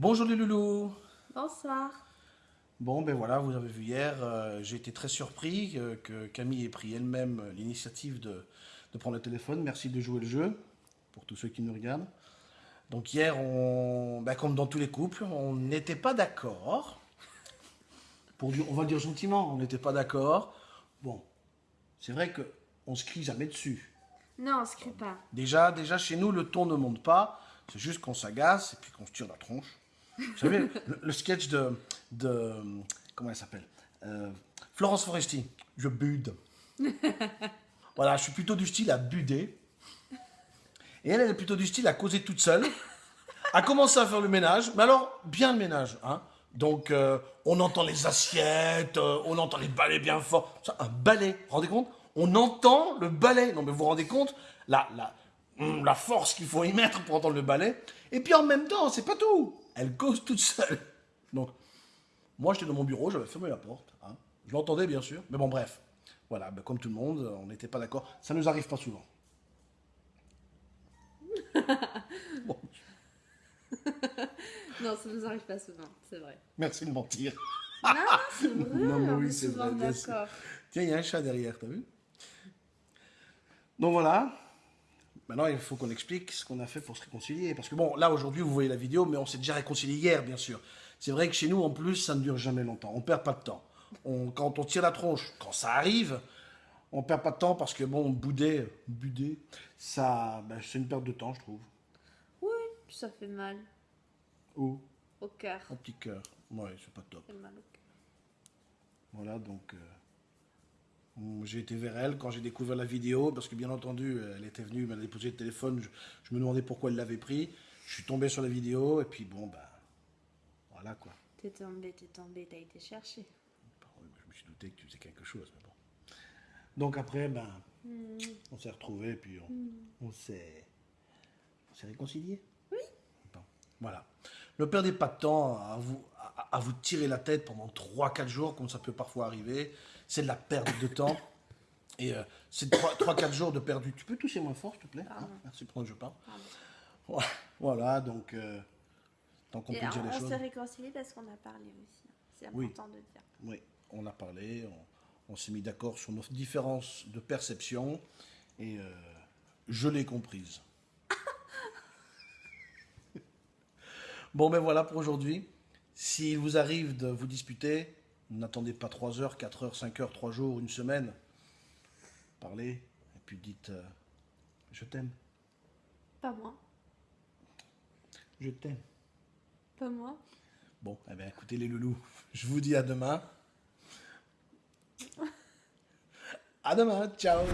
Bonjour les loulous Bonsoir. Bon ben voilà, vous avez vu hier, euh, j'ai été très surpris euh, que Camille ait pris elle-même l'initiative de, de prendre le téléphone. Merci de jouer le jeu, pour tous ceux qui nous regardent. Donc hier, on, ben, comme dans tous les couples, on n'était pas d'accord. Pour dire, on va le dire gentiment, on n'était pas d'accord. Bon, c'est vrai que on se crie jamais dessus. Non, on se crie pas. Déjà, déjà chez nous, le ton ne monte pas. C'est juste qu'on s'agace et puis qu'on se tire la tronche. Vous savez, le, le sketch de, de comment elle s'appelle Euh, Florence Foresti. Je bude. voilà, je suis plutôt du style à buder. Et elle, elle est plutôt du style à causer toute seule. À commencer à faire le ménage, mais alors bien le ménage, hein. Donc, euh, on entend les assiettes, euh, on entend les balais bien forts. Ça, un balai, vous vous rendez compte? On entend le balai. Non, mais vous vous rendez compte? La, la, la force qu'il faut y mettre pour entendre le balai. Et puis en même temps, c'est pas tout. Elle cause toute seule. Donc, moi, j'étais dans mon bureau, j'avais fermé la porte. hein. Je l'entendais, bien sûr. Mais bon, bref. Voilà, ben, comme tout le monde, on n'était pas d'accord. Ça nous arrive pas souvent. Bon, Non, ça nous arrive pas souvent, c'est vrai. merci de mentir. Non, c'est vrai. Non, mais oui, est c'est vrai. Tiens, il y a un chat derrière, t'as vu? Donc voilà. Maintenant, il faut qu'on explique ce qu'on a fait pour se réconcilier. Parce que bon, là, aujourd'hui, vous voyez la vidéo, mais on s'est déjà réconcilié hier, bien sûr. C'est vrai que chez nous, en plus, ça ne dure jamais longtemps. On perd pas de temps. On- quand on tire la tronche, quand ça arrive, on perd pas de temps parce que bon, bouder, buder, ça, ben, c'est une perte de temps, je trouve. Oui, ça fait mal Oh, au cœur. un petit cœur. Ouais, c'est pas top. Ça fait mal au cœur. Voilà, donc euh, j'ai été vers elle quand j'ai découvert la vidéo, parce que bien entendu, elle était venue, elle m'a déposé le téléphone, je, je me demandais pourquoi elle l'avait pris. Je suis tombé sur la vidéo, et puis bon, bah, voilà quoi. T'es tombé, t'es tombé, t'as été cherché. Je me suis douté que tu faisais quelque chose, mais bon. Donc après, ben, on s'est retrouvés, puis on, s'est on s'est réconciliés. Oui. Bon, voilà. Ne perdez pas de temps à vous, à, à vous tirer la tête pendant 3-4 jours, comme ça peut parfois arriver. C'est de la perte de temps. Et euh, c'est 3-4 jours de perdu. Tu peux tousser moins fort, s'il te plaît hein? Merci que je parle. Pardon. Voilà, donc, euh, tant qu'on Et peut dire les on, on choses. s'est réconciliés parce qu'on a parlé aussi. C'est Oui. important de dire. Oui, on a parlé, on, on s'est mis d'accord sur nos différences de perception et euh, je l'ai comprise. bon, ben voilà pour aujourd'hui. S'il vous arrive de vous disputer, n'attendez pas 3 heures, 4 heures, 5 heures, 3 jours, une semaine. Parlez et puis dites euh, Je t'aime, Pas moi. je t'aime. Pas moi. Bon, eh bien, écoutez les loulous, je vous dis à demain. À demain, ciao